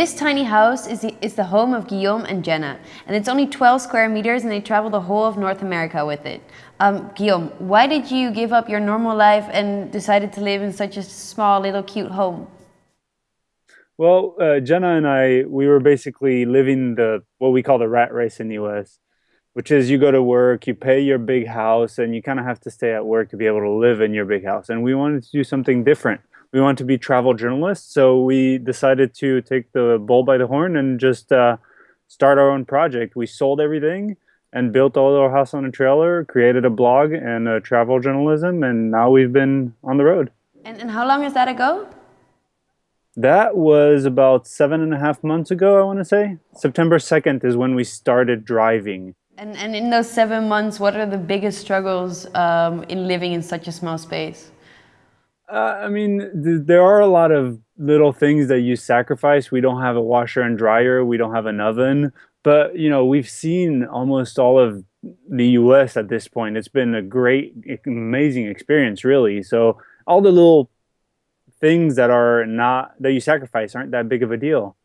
This tiny house is the, is the home of Guillaume and Jenna, and it's only 12 square meters and they travel the whole of North America with it. Um, Guillaume, why did you give up your normal life and decided to live in such a small, little, cute home? Well, uh, Jenna and I, we were basically living the what we call the rat race in the US, which is you go to work, you pay your big house, and you kind of have to stay at work to be able to live in your big house. And we wanted to do something different we want to be travel journalists. So we decided to take the bull by the horn and just uh, start our own project. We sold everything and built all our house on a trailer, created a blog and a travel journalism, and now we've been on the road. And, and how long is that ago? That was about seven and a half months ago, I want to say. September 2nd is when we started driving. And, and in those seven months, what are the biggest struggles um, in living in such a small space? Uh, I mean, th there are a lot of little things that you sacrifice. We don't have a washer and dryer. We don't have an oven. But, you know, we've seen almost all of the US at this point. It's been a great, amazing experience, really. So all the little things that are not, that you sacrifice aren't that big of a deal.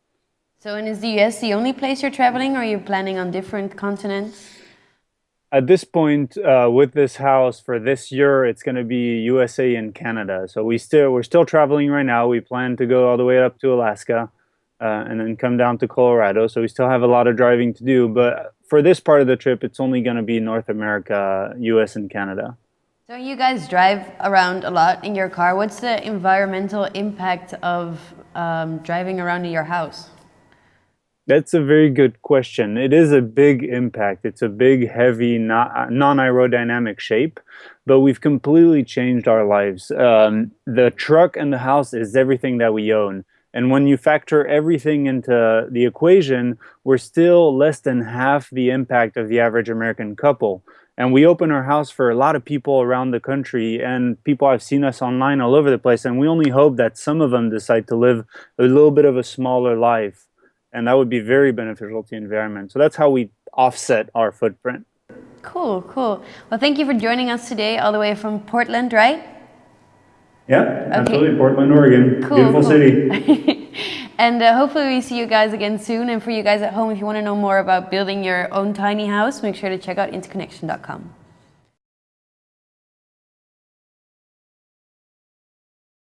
So, and is the US the only place you're traveling or are you planning on different continents? At this point uh, with this house for this year it's going to be USA and Canada. So we still we're still traveling right now. We plan to go all the way up to Alaska uh, and then come down to Colorado. So we still have a lot of driving to do. But for this part of the trip it's only going to be North America US and Canada. So you guys drive around a lot in your car? What's the environmental impact of um, driving around in your house that's a very good question. It is a big impact. It's a big, heavy, non-aerodynamic shape, but we've completely changed our lives. Um, the truck and the house is everything that we own. And when you factor everything into the equation, we're still less than half the impact of the average American couple. And we open our house for a lot of people around the country and people have seen us online all over the place. And we only hope that some of them decide to live a little bit of a smaller life and that would be very beneficial to the environment. So that's how we offset our footprint. Cool, cool. Well, thank you for joining us today all the way from Portland, right? Yeah, okay. absolutely. Portland, Oregon. Cool, Beautiful cool. city. and uh, hopefully we see you guys again soon. And for you guys at home, if you want to know more about building your own tiny house, make sure to check out interconnection.com.